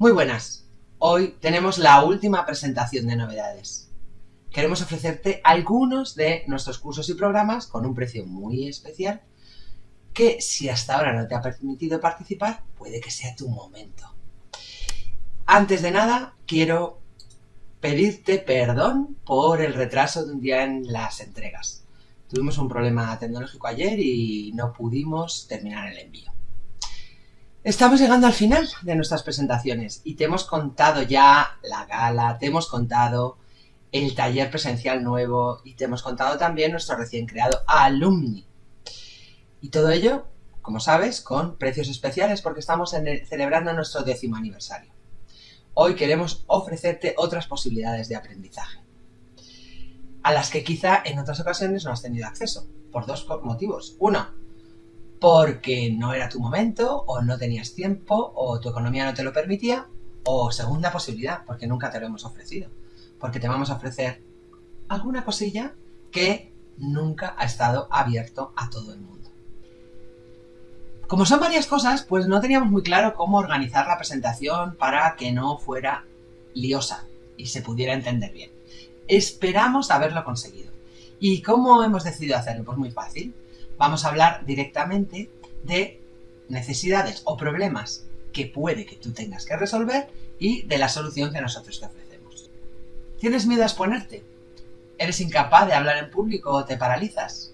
Muy buenas. Hoy tenemos la última presentación de novedades. Queremos ofrecerte algunos de nuestros cursos y programas con un precio muy especial que si hasta ahora no te ha permitido participar, puede que sea tu momento. Antes de nada, quiero pedirte perdón por el retraso de un día en las entregas. Tuvimos un problema tecnológico ayer y no pudimos terminar el envío. Estamos llegando al final de nuestras presentaciones y te hemos contado ya la gala, te hemos contado el taller presencial nuevo y te hemos contado también nuestro recién creado Alumni. Y todo ello, como sabes, con precios especiales porque estamos celebrando nuestro décimo aniversario. Hoy queremos ofrecerte otras posibilidades de aprendizaje, a las que quizá en otras ocasiones no has tenido acceso, por dos motivos. Uno, porque no era tu momento, o no tenías tiempo, o tu economía no te lo permitía, o segunda posibilidad, porque nunca te lo hemos ofrecido, porque te vamos a ofrecer alguna cosilla que nunca ha estado abierto a todo el mundo. Como son varias cosas, pues no teníamos muy claro cómo organizar la presentación para que no fuera liosa y se pudiera entender bien. Esperamos haberlo conseguido. ¿Y cómo hemos decidido hacerlo? Pues muy fácil vamos a hablar directamente de necesidades o problemas que puede que tú tengas que resolver y de la solución que nosotros te ofrecemos. ¿Tienes miedo a exponerte? ¿Eres incapaz de hablar en público o te paralizas?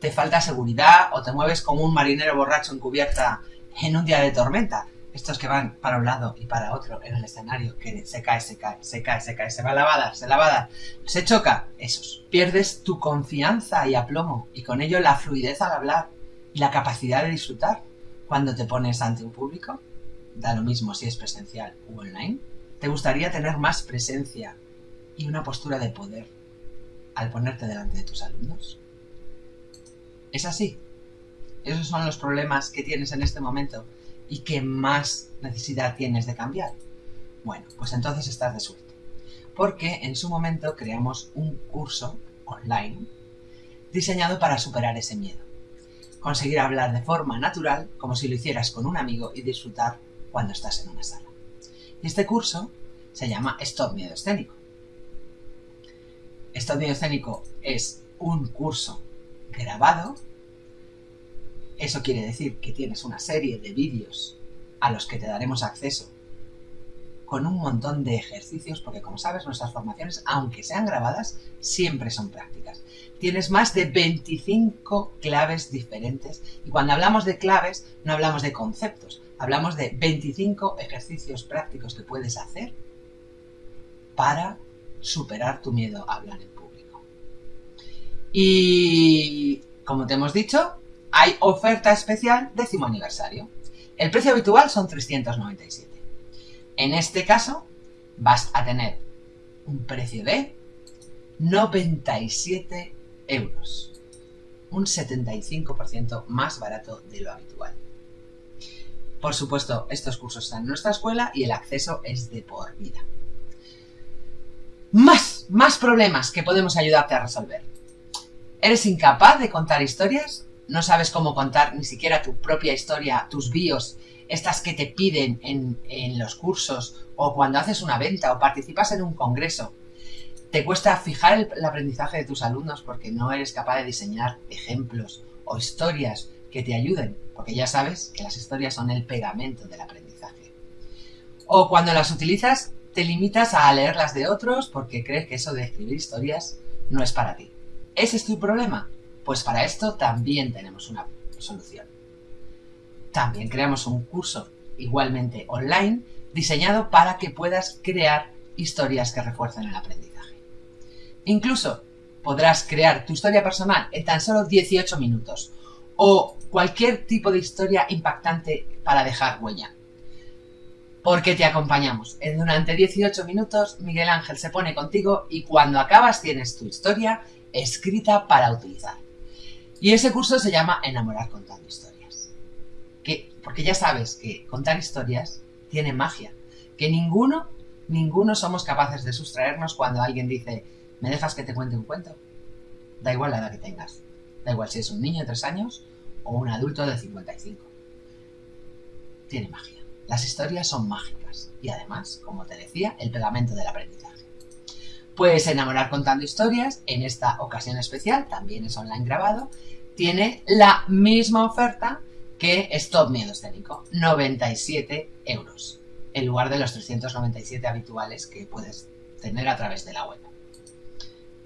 ¿Te falta seguridad o te mueves como un marinero borracho en cubierta en un día de tormenta? Estos que van para un lado y para otro en el escenario, que se cae, se cae, se cae, se cae, se va a lavada, se lavada, se choca, esos. Pierdes tu confianza y aplomo, y con ello la fluidez al hablar y la capacidad de disfrutar cuando te pones ante un público. Da lo mismo si es presencial u online. ¿Te gustaría tener más presencia y una postura de poder al ponerte delante de tus alumnos? ¿Es así? Esos son los problemas que tienes en este momento y qué más necesidad tienes de cambiar? Bueno, pues entonces estás de suerte. Porque en su momento creamos un curso online diseñado para superar ese miedo. Conseguir hablar de forma natural, como si lo hicieras con un amigo y disfrutar cuando estás en una sala. Y este curso se llama Stop Miedo Escénico. Stop Miedo Escénico es un curso grabado eso quiere decir que tienes una serie de vídeos a los que te daremos acceso con un montón de ejercicios, porque como sabes, nuestras formaciones, aunque sean grabadas, siempre son prácticas. Tienes más de 25 claves diferentes y cuando hablamos de claves no hablamos de conceptos, hablamos de 25 ejercicios prácticos que puedes hacer para superar tu miedo a hablar en público. Y como te hemos dicho, hay oferta especial décimo aniversario. El precio habitual son 397. En este caso, vas a tener un precio de 97 euros. Un 75% más barato de lo habitual. Por supuesto, estos cursos están en nuestra escuela y el acceso es de por vida. Más, más problemas que podemos ayudarte a resolver. ¿Eres incapaz de contar historias? No sabes cómo contar ni siquiera tu propia historia, tus bios, estas que te piden en, los cursos o cuando haces una venta o participas en un congreso. Te cuesta fijar el, aprendizaje de tus alumnos porque no eres capaz de diseñar ejemplos o historias que te ayuden, porque ya sabes que las historias son el pegamento del aprendizaje. O cuando las utilizas, te limitas a leer las de otros porque crees que eso de escribir historias no es para ti. ¿Ese es tu problema? Pues para esto también tenemos una solución. También creamos un curso igualmente online diseñado para que puedas crear historias que refuercen el aprendizaje. Incluso podrás crear tu historia personal en tan solo 18 minutos o cualquier tipo de historia impactante para dejar huella. Porque te acompañamos. Durante 18 minutos Miguel Ángel se pone contigo y cuando acabas tienes tu historia escrita para utilizar. Y ese curso se llama Enamorar contando historias. Que, porque ya sabes que contar historias tiene magia. Que ninguno, ninguno somos capaces de sustraernos cuando alguien dice, ¿me dejas que te cuente un cuento? Da igual la edad que tengas. Da igual si es un niño de 3 años o un adulto de 55. Tiene magia. Las historias son mágicas y además, como te decía, el pegamento del aprendizaje. Puedes enamorar contando historias, en esta ocasión especial, también es online grabado, tiene la misma oferta que Stop Miedo Escénico, 97 euros, en lugar de los 397 habituales que puedes tener a través de la web.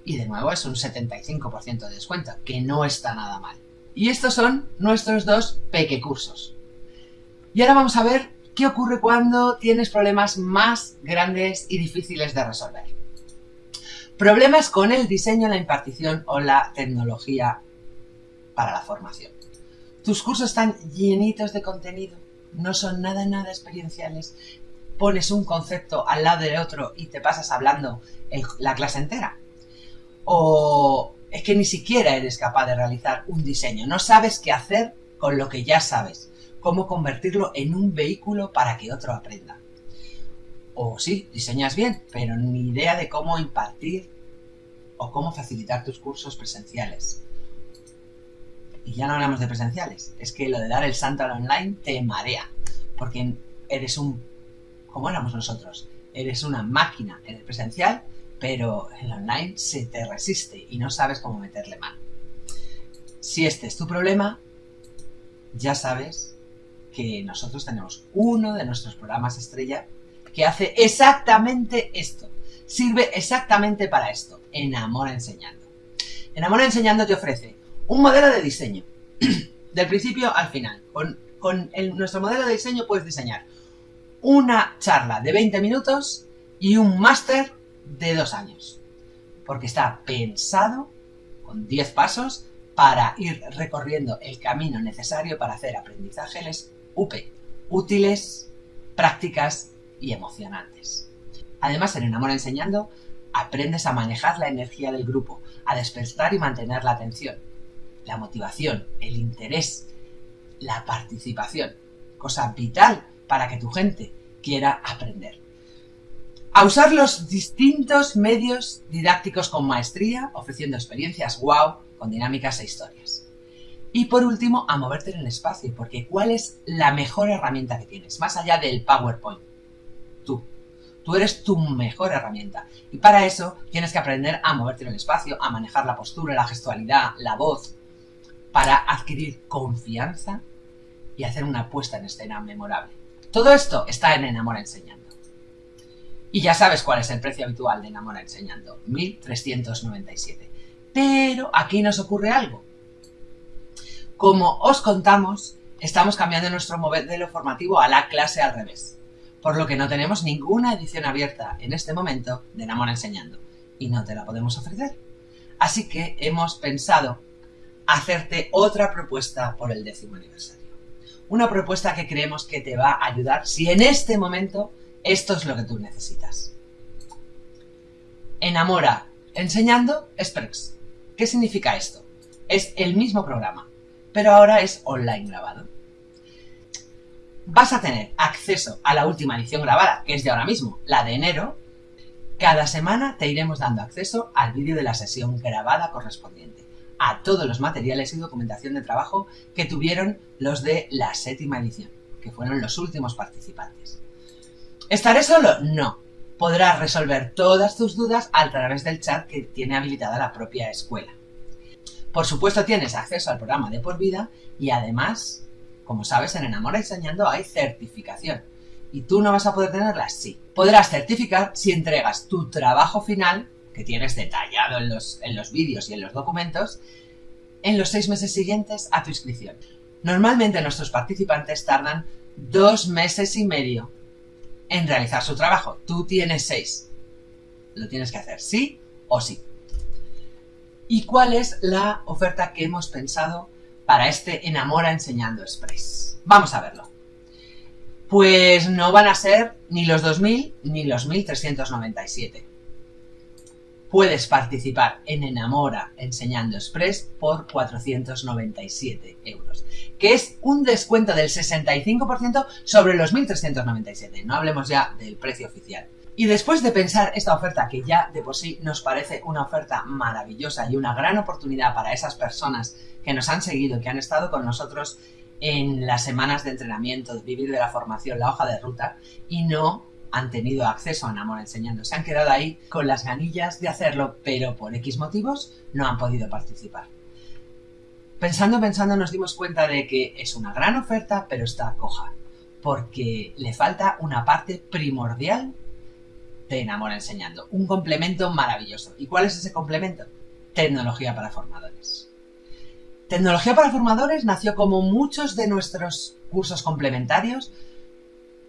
Y de nuevo es un 75% de descuento, que no está nada mal. Y estos son nuestros dos peque cursos. Y ahora vamos a ver qué ocurre cuando tienes problemas más grandes y difíciles de resolver. Problemas con el diseño, la impartición o la tecnología para la formación. Tus cursos están llenitos de contenido, no son nada, nada experienciales. Pones un concepto al lado de otro y te pasas hablando la clase entera. O es que ni siquiera eres capaz de realizar un diseño, no sabes qué hacer con lo que ya sabes, cómo convertirlo en un vehículo para que otro aprenda. O sí, diseñas bien, pero ni idea de cómo impartir o cómo facilitar tus cursos presenciales. Y ya no hablamos de presenciales, es que lo de dar el santo al online te marea, porque eres un, como éramos nosotros, eres una máquina en el presencial, pero el online se te resiste y no sabes cómo meterle mano. Si este es tu problema, ya sabes que nosotros tenemos uno de nuestros programas estrella que hace exactamente esto. Sirve exactamente para esto. Enamora enseñando. Enamora enseñando te ofrece un modelo de diseño. Del principio al final. Con, nuestro modelo de diseño puedes diseñar una charla de 20 minutos y un máster de dos años. Porque está pensado con 10 pasos para ir recorriendo el camino necesario para hacer aprendizajes UP, útiles, prácticas y emocionantes. Además, en Enamora Enseñando, aprendes a manejar la energía del grupo, a despertar y mantener la atención, la motivación, el interés, la participación, cosa vital para que tu gente quiera aprender. A usar los distintos medios didácticos con maestría, ofreciendo experiencias wow con dinámicas e historias. Y por último, a moverte en el espacio, porque ¿cuál es la mejor herramienta que tienes? Más allá del PowerPoint. Tú. Tú eres tu mejor herramienta. Y para eso tienes que aprender a moverte en el espacio, a manejar la postura, la gestualidad, la voz, para adquirir confianza y hacer una puesta en escena memorable. Todo esto está en Enamora Enseñando. Y ya sabes cuál es el precio habitual de Enamora Enseñando, 1397. Pero aquí nos ocurre algo. Como os contamos, estamos cambiando nuestro modelo formativo a la clase al revés, por lo que no tenemos ninguna edición abierta en este momento de Enamora Enseñando y no te la podemos ofrecer. Así que hemos pensado hacerte otra propuesta por el décimo aniversario. Una propuesta que creemos que te va a ayudar si en este momento esto es lo que tú necesitas. Enamora enseñando Express. ¿Qué significa esto? Es el mismo programa, pero ahora es online grabado. Vas a tener acceso a la última edición grabada, que es de ahora mismo, la de enero. Cada semana te iremos dando acceso al vídeo de la sesión grabada correspondiente a todos los materiales y documentación de trabajo que tuvieron los de la séptima edición, que fueron los últimos participantes. ¿Estaré solo? No. Podrás resolver todas tus dudas a través del chat que tiene habilitada la propia escuela. Por supuesto tienes acceso al programa de por vida y además, como sabes, en Enamora Enseñando hay certificación. ¿Y tú no vas a poder tenerla? Sí. Podrás certificar si entregas tu trabajo final que tienes detallado en los, en los vídeos y en los documentos en los seis meses siguientes a tu inscripción. Normalmente nuestros participantes tardan dos meses y medio en realizar su trabajo. Tú tienes seis. Lo tienes que hacer sí o sí. ¿Y cuál es la oferta que hemos pensado para este Enamora Enseñando Express? Vamos a verlo. Pues no van a ser ni los 2.000 ni los 1.397 puedes participar en Enamora Enseñando Express por 497 euros, que es un descuento del 65% sobre los 1.397. No hablemos ya del precio oficial. Y después de pensar esta oferta, que ya de por sí nos parece una oferta maravillosa y una gran oportunidad para esas personas que nos han seguido, que han estado con nosotros en las semanas de entrenamiento, de vivir de la formación, la hoja de ruta, y no han tenido acceso a Enamora Enseñando. Se han quedado ahí con las ganillas de hacerlo, pero por X motivos no han podido participar. Pensando, pensando, nos dimos cuenta de que es una gran oferta, pero está coja, porque le falta una parte primordial de Enamora Enseñando, un complemento maravilloso. ¿Y cuál es ese complemento? Tecnología para formadores. Tecnología para formadores nació como muchos de nuestros cursos complementarios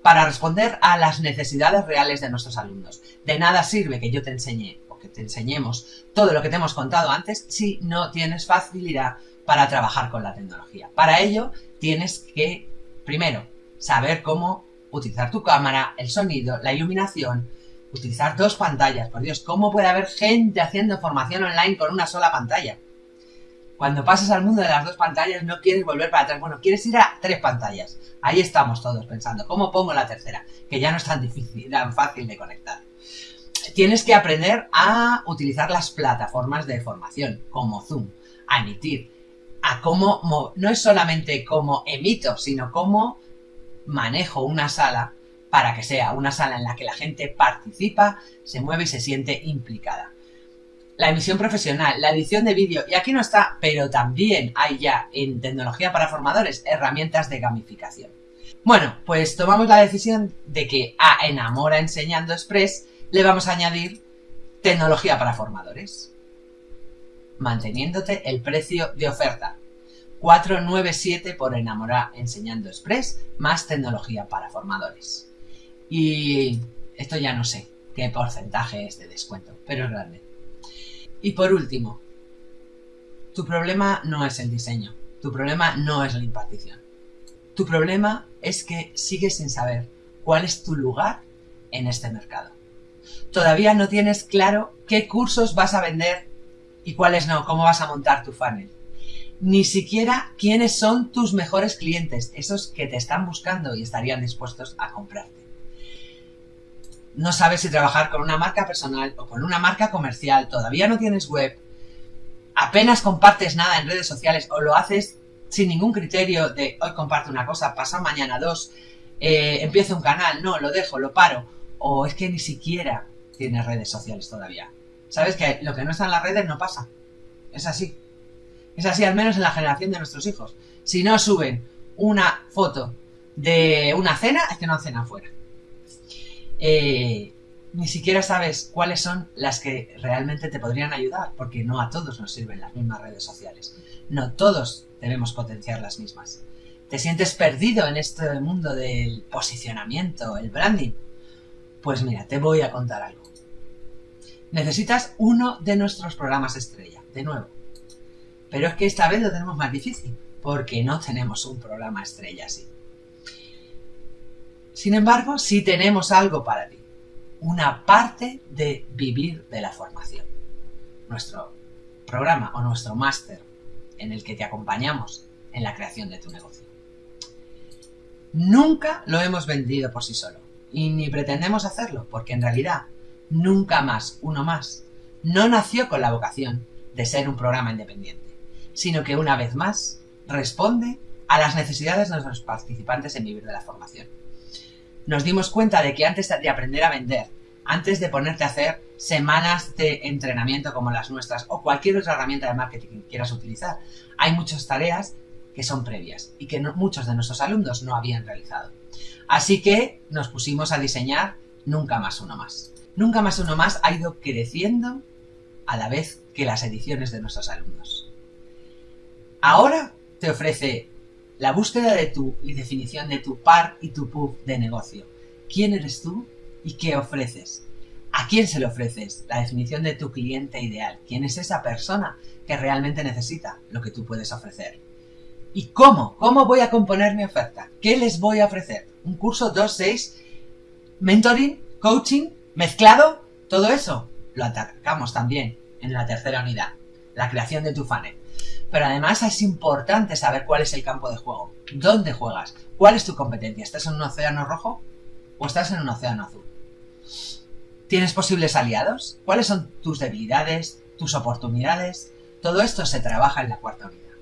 para responder a las necesidades reales de nuestros alumnos. De nada sirve que yo te enseñe o que te enseñemos todo lo que te hemos contado antes si no tienes facilidad para trabajar con la tecnología. Para ello tienes que, primero, saber cómo utilizar tu cámara, el sonido, la iluminación, utilizar dos pantallas. Por Dios, ¿cómo puede haber gente haciendo formación online con una sola pantalla? Cuando pasas al mundo de las dos pantallas no quieres volver para atrás. Bueno, quieres ir a tres pantallas. Ahí estamos todos pensando, ¿cómo pongo la tercera? Que ya no es tan difícil, tan fácil de conectar. Tienes que aprender a utilizar las plataformas de formación, como Zoom, a emitir, a cómo, no es solamente cómo emito, sino cómo manejo una sala para que sea una sala en la que la gente participa, se mueve y se siente implicada la emisión profesional, la edición de vídeo, y aquí no está, pero también hay ya en tecnología para formadores herramientas de gamificación. Bueno, pues tomamos la decisión de que a Enamora Enseñando Express le vamos a añadir tecnología para formadores, manteniéndote el precio de oferta. 497 por Enamora Enseñando Express más tecnología para formadores. Y esto ya no sé qué porcentaje es de descuento, pero es grande. Y por último, tu problema no es el diseño, tu problema no es la impartición. Tu problema es que sigues sin saber cuál es tu lugar en este mercado. Todavía no tienes claro qué cursos vas a vender y cuáles no, cómo vas a montar tu funnel. Ni siquiera quiénes son tus mejores clientes, esos que te están buscando y estarían dispuestos a comprarte no sabes si trabajar con una marca personal o con una marca comercial, todavía no tienes web, apenas compartes nada en redes sociales o lo haces sin ningún criterio de hoy comparto una cosa, pasa mañana dos, eh, empiezo un canal, no, lo dejo, lo paro, o es que ni siquiera tienes redes sociales todavía. Sabes que lo que no está en las redes no pasa. Es así. Es así al menos en la generación de nuestros hijos. Si no suben una foto de una cena, es que no hacen afuera. Eh, ni siquiera sabes cuáles son las que realmente te podrían ayudar, porque no a todos nos sirven las mismas redes sociales. No todos debemos potenciar las mismas. ¿Te sientes perdido en este mundo del posicionamiento, el branding? Pues mira, te voy a contar algo. Necesitas uno de nuestros programas estrella, de nuevo. Pero es que esta vez lo tenemos más difícil, porque no tenemos un programa estrella así. Sin embargo, sí tenemos algo para ti. Una parte de vivir de la formación. Nuestro programa o nuestro máster en el que te acompañamos en la creación de tu negocio. Nunca lo hemos vendido por sí solo y ni pretendemos hacerlo porque en realidad nunca más uno más no nació con la vocación de ser un programa independiente, sino que una vez más responde a las necesidades de nuestros participantes en vivir de la formación nos dimos cuenta de que antes de aprender a vender, antes de ponerte a hacer semanas de entrenamiento como las nuestras o cualquier otra herramienta de marketing que quieras utilizar, hay muchas tareas que son previas y que muchos de nuestros alumnos no habían realizado. Así que nos pusimos a diseñar Nunca más uno más. Nunca más uno más ha ido creciendo a la vez que las ediciones de nuestros alumnos. Ahora te ofrece la búsqueda de tu y definición de tu par y tu pub de negocio. ¿Quién eres tú y qué ofreces? ¿A quién se le ofreces? La definición de tu cliente ideal. ¿Quién es esa persona que realmente necesita lo que tú puedes ofrecer? ¿Y cómo? ¿Cómo voy a componer mi oferta? ¿Qué les voy a ofrecer? ¿Un curso 2, 6? ¿Mentoring? ¿Coaching? ¿Mezclado? Todo eso lo atacamos también en la tercera unidad. La creación de tu funnel. Pero además es importante saber cuál es el campo de juego. ¿Dónde juegas? ¿Cuál es tu competencia? ¿Estás en un océano rojo o estás en un océano azul? ¿Tienes posibles aliados? ¿Cuáles son tus debilidades, tus oportunidades? Todo esto se trabaja en la cuarta unidad.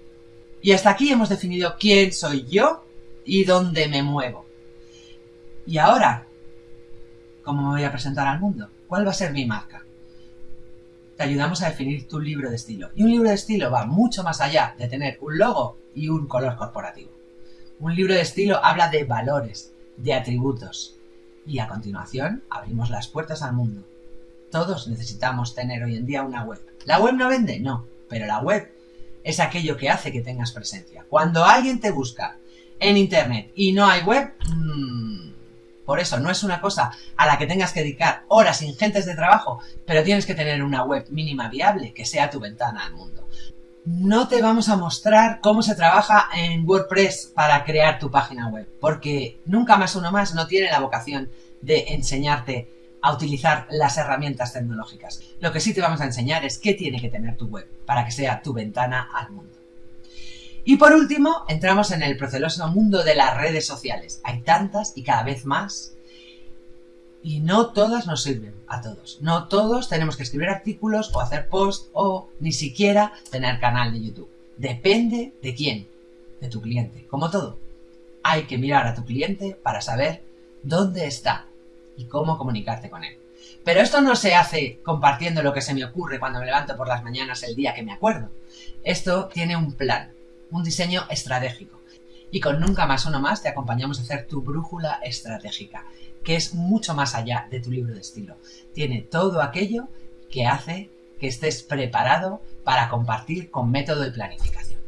Y hasta aquí hemos definido quién soy yo y dónde me muevo. Y ahora, ¿cómo me voy a presentar al mundo? ¿Cuál va a ser mi marca? Te ayudamos a definir tu libro de estilo. Y un libro de estilo va mucho más allá de tener un logo y un color corporativo. Un libro de estilo habla de valores, de atributos. Y a continuación abrimos las puertas al mundo. Todos necesitamos tener hoy en día una web. ¿La web no vende? No, pero la web es aquello que hace que tengas presencia. Cuando alguien te busca en internet y no hay web, mmm, por eso no es una cosa a la que tengas que dedicar horas ingentes de trabajo, pero tienes que tener una web mínima viable que sea tu ventana al mundo. No te vamos a mostrar cómo se trabaja en WordPress para crear tu página web, porque nunca más uno más no tiene la vocación de enseñarte a utilizar las herramientas tecnológicas. Lo que sí te vamos a enseñar es qué tiene que tener tu web para que sea tu ventana al mundo. Y por último, entramos en el proceloso mundo de las redes sociales. Hay tantas y cada vez más. Y no todas nos sirven a todos. No todos tenemos que escribir artículos o hacer posts o ni siquiera tener canal de YouTube. Depende de quién. De tu cliente. Como todo. Hay que mirar a tu cliente para saber dónde está y cómo comunicarte con él. Pero esto no se hace compartiendo lo que se me ocurre cuando me levanto por las mañanas el día que me acuerdo. Esto tiene un plan, un diseño estratégico. Y con Nunca Más Uno Más te acompañamos a hacer tu brújula estratégica, que es mucho más allá de tu libro de estilo. Tiene todo aquello que hace que estés preparado para compartir con método y planificación.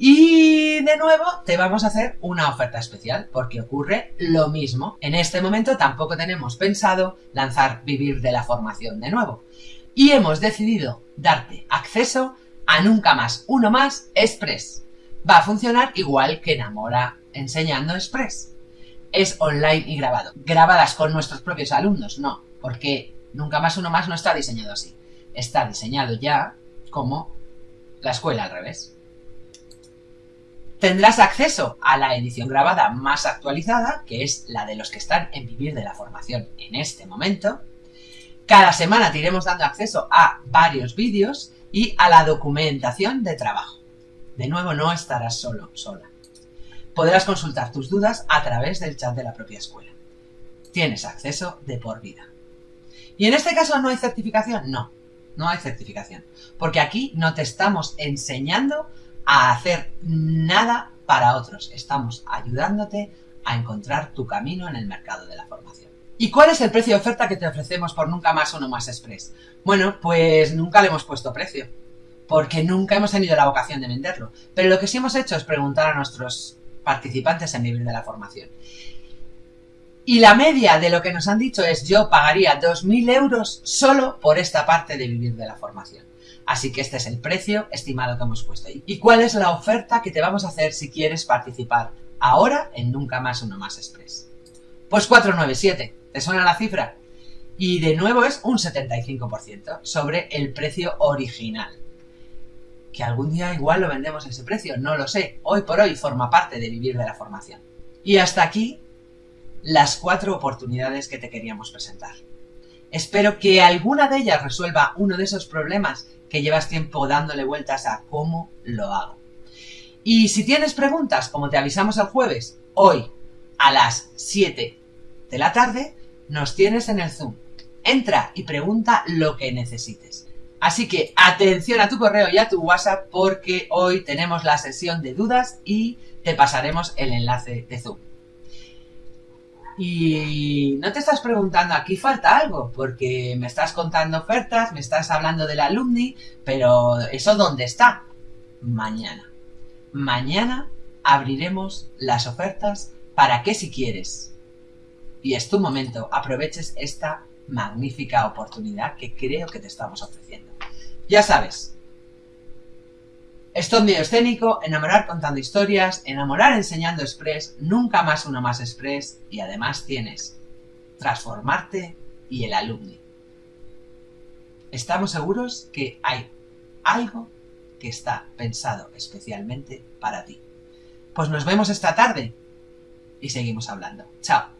Y de nuevo te vamos a hacer una oferta especial porque ocurre lo mismo. En este momento tampoco tenemos pensado lanzar Vivir de la Formación de nuevo. Y hemos decidido darte acceso a Nunca Más Uno Más Express. Va a funcionar igual que Enamora Enseñando Express. Es online y grabado. Grabadas con nuestros propios alumnos, no, porque Nunca Más Uno Más no está diseñado así. Está diseñado ya como la escuela al revés. Tendrás acceso a la edición grabada más actualizada, que es la de los que están en Vivir de la Formación en este momento. Cada semana te iremos dando acceso a varios vídeos y a la documentación de trabajo. De nuevo, no estarás solo, sola. Podrás consultar tus dudas a través del chat de la propia escuela. Tienes acceso de por vida. ¿Y en este caso no hay certificación? No, no hay certificación. Porque aquí no te estamos enseñando a hacer nada para otros. Estamos ayudándote a encontrar tu camino en el mercado de la formación. ¿Y cuál es el precio de oferta que te ofrecemos por Nunca Más Uno Más Express? Bueno, pues nunca le hemos puesto precio, porque nunca hemos tenido la vocación de venderlo. Pero lo que sí hemos hecho es preguntar a nuestros participantes en nivel de la formación. Y la media de lo que nos han dicho es yo pagaría 2.000 euros solo por esta parte de vivir de la formación. Así que este es el precio estimado que hemos puesto ahí. ¿Y cuál es la oferta que te vamos a hacer si quieres participar ahora en Nunca Más Uno Más Express? Pues 497. ¿Te suena la cifra? Y de nuevo es un 75% sobre el precio original. Que algún día igual lo vendemos a ese precio, no lo sé. Hoy por hoy forma parte de vivir de la formación. Y hasta aquí las cuatro oportunidades que te queríamos presentar. Espero que alguna de ellas resuelva uno de esos problemas que llevas tiempo dándole vueltas a cómo lo hago. Y si tienes preguntas, como te avisamos el jueves, hoy a las 7 de la tarde, nos tienes en el Zoom. Entra y pregunta lo que necesites. Así que atención a tu correo y a tu WhatsApp porque hoy tenemos la sesión de dudas y te pasaremos el enlace de Zoom. Y no te estás preguntando, aquí falta algo, porque me estás contando ofertas, me estás hablando del alumni, pero ¿eso dónde está? Mañana. Mañana abriremos las ofertas para que si quieres, y es tu momento, aproveches esta magnífica oportunidad que creo que te estamos ofreciendo. Ya sabes, Stop medio escénico, enamorar contando historias, enamorar enseñando express, nunca más uno más express y además tienes transformarte y el alumni. Estamos seguros que hay algo que está pensado especialmente para ti. Pues nos vemos esta tarde y seguimos hablando. Chao.